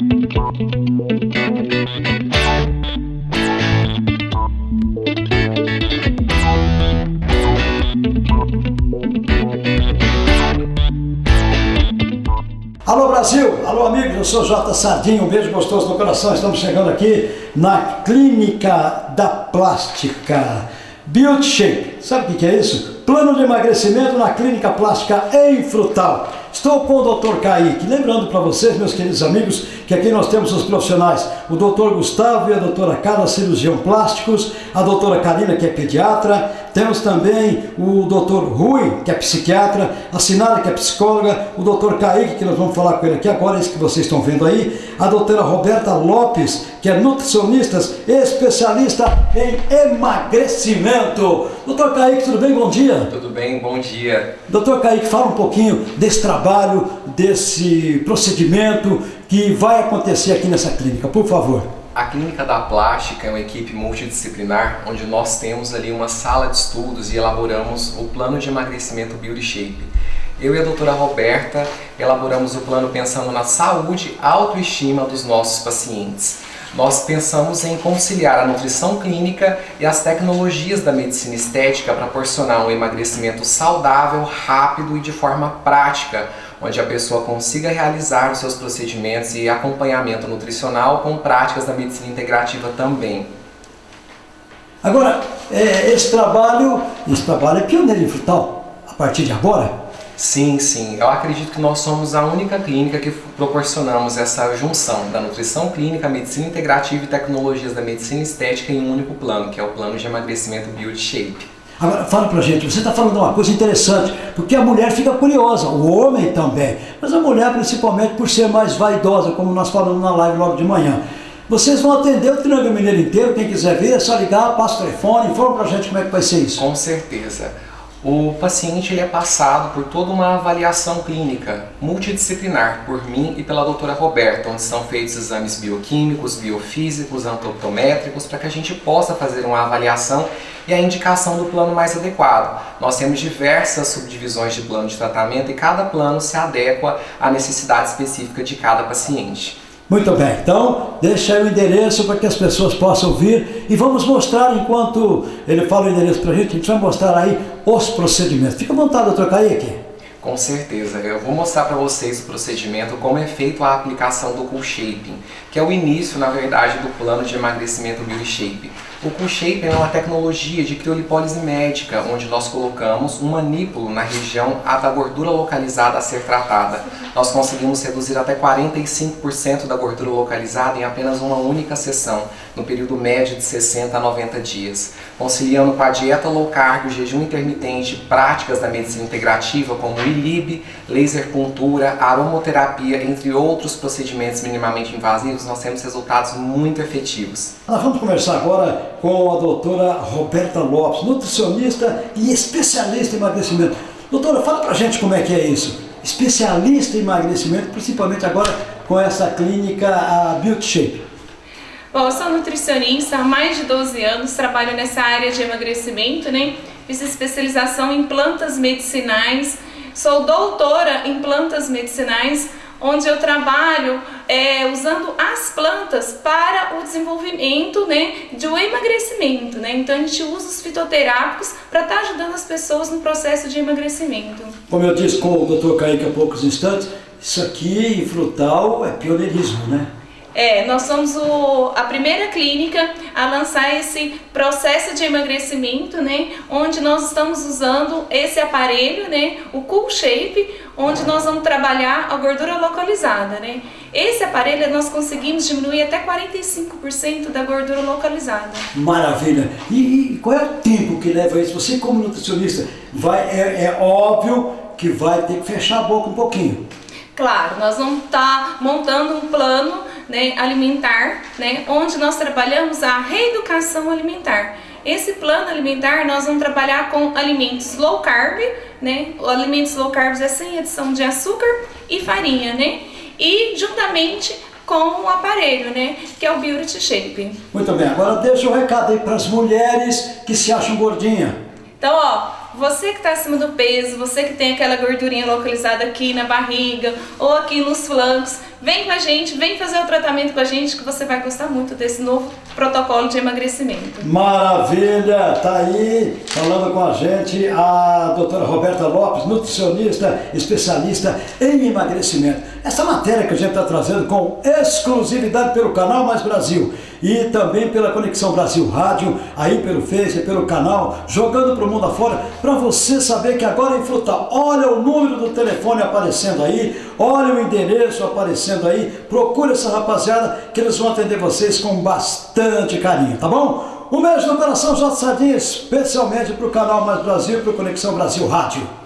Alô Brasil, alô amigos, eu sou J Sardinha, um beijo gostoso no coração. Estamos chegando aqui na Clínica da Plástica Beauty Shape. Sabe o que é isso? Plano de emagrecimento na Clínica Plástica em Frutal. Estou com o Dr. Kaique. Lembrando para vocês, meus queridos amigos, que aqui nós temos os profissionais, o Dr. Gustavo e a doutora Carla, cirurgião plásticos, a doutora Karina, que é pediatra, temos também o Dr. Rui, que é psiquiatra, a Sinara, que é psicóloga, o Dr. Kaique, que nós vamos falar com ele aqui agora, esse que vocês estão vendo aí, a doutora Roberta Lopes, que é nutricionista, especialista em emagrecimento. Doutor Kaique, tudo bem? Bom dia. Tudo bem, bom dia. Doutor Kaique, fala um pouquinho desse trabalho, desse procedimento que vai acontecer aqui nessa clínica, por favor. A Clínica da Plástica é uma equipe multidisciplinar onde nós temos ali uma sala de estudos e elaboramos o plano de emagrecimento Beauty Shape. Eu e a doutora Roberta elaboramos o plano pensando na saúde e autoestima dos nossos pacientes. Nós pensamos em conciliar a nutrição clínica e as tecnologias da medicina estética para proporcionar um emagrecimento saudável, rápido e de forma prática, onde a pessoa consiga realizar os seus procedimentos e acompanhamento nutricional com práticas da medicina integrativa também. Agora, é, esse trabalho, esse trabalho é pioneiro em frutal, a partir de agora? Sim, sim. Eu acredito que nós somos a única clínica que proporcionamos essa junção da nutrição clínica, medicina integrativa e tecnologias da medicina estética em um único plano, que é o plano de emagrecimento Beauty Shape. Agora, fala pra gente, você está falando uma coisa interessante, porque a mulher fica curiosa, o homem também, mas a mulher principalmente por ser mais vaidosa, como nós falamos na live logo de manhã. Vocês vão atender o Triângulo Mineiro inteiro, quem quiser ver, é só ligar, passa o telefone, informa pra gente como é que vai ser isso. Com certeza. O paciente ele é passado por toda uma avaliação clínica multidisciplinar por mim e pela doutora Roberta, onde são feitos exames bioquímicos, biofísicos, antropométricos, para que a gente possa fazer uma avaliação e a indicação do plano mais adequado. Nós temos diversas subdivisões de plano de tratamento e cada plano se adequa à necessidade específica de cada paciente. Muito bem, então deixa aí o endereço para que as pessoas possam vir e vamos mostrar, enquanto ele fala o endereço para a gente, a gente vai mostrar aí os procedimentos. Fica à vontade, doutor Kaique. Com certeza, eu vou mostrar para vocês o procedimento, como é feito a aplicação do Cool Shaping, que é o início, na verdade, do plano de emagrecimento Beauty Shape. O Cool Shape é uma tecnologia de criolipólise médica, onde nós colocamos um manípulo na região da gordura localizada a ser tratada. Nós conseguimos reduzir até 45% da gordura localizada em apenas uma única sessão, no período médio de 60 a 90 dias, conciliando com a dieta low carb, jejum intermitente, práticas da medicina integrativa como ILIB, laser puntura, aromoterapia, entre outros procedimentos minimamente invasivos, nós temos resultados muito efetivos. Nós vamos conversar agora com a doutora Roberta Lopes, nutricionista e especialista em emagrecimento. Doutora, fala pra gente como é que é isso. Especialista em emagrecimento, principalmente agora com essa clínica a Beauty Shape. Bom, eu sou nutricionista há mais de 12 anos, trabalho nessa área de emagrecimento, né? Fiz especialização em plantas medicinais, sou doutora em plantas medicinais, onde eu trabalho é, usando as plantas para o desenvolvimento né, de um emagrecimento. Né? Então a gente usa os fitoterápicos para estar tá ajudando as pessoas no processo de emagrecimento. Como eu disse com o Dr. Kaique há poucos instantes, isso aqui em frutal é pioneirismo, né? É, nós somos o, a primeira clínica a lançar esse processo de emagrecimento, né? Onde nós estamos usando esse aparelho, né? O Cool Shape, onde nós vamos trabalhar a gordura localizada, né? Esse aparelho nós conseguimos diminuir até 45% da gordura localizada. Maravilha! E, e, qual é o tempo que leva isso? Você como nutricionista, vai, é, é óbvio que vai ter que fechar a boca um pouquinho. Claro, nós vamos estar tá montando um plano né, alimentar, né, onde nós trabalhamos a reeducação alimentar. Esse plano alimentar nós vamos trabalhar com alimentos low carb, né? Alimentos low carb é sem adição de açúcar e farinha, né? E juntamente com o aparelho, né? Que é o Beauty Shape. Muito bem, agora deixa o um recado aí para as mulheres que se acham gordinha. Então, ó, você que está acima do peso, você que tem aquela gordurinha localizada aqui na barriga ou aqui nos flancos, vem com a gente, vem fazer o tratamento com a gente que você vai gostar muito desse novo protocolo de emagrecimento. Maravilha! Tá aí falando com a gente a doutora Roberta Lopes, nutricionista, especialista em emagrecimento. Essa matéria que a gente está trazendo com exclusividade pelo canal Mais Brasil e também pela Conexão Brasil Rádio, aí pelo Face, pelo canal, jogando para o mundo afora, para você saber que agora em Frutal, olha o número do telefone aparecendo aí, olha o endereço aparecendo aí, procure essa rapaziada que eles vão atender vocês com bastante carinho, tá bom? Um beijo no coração, J. Sardinha, especialmente para o canal Mais Brasil e para o Conexão Brasil Rádio.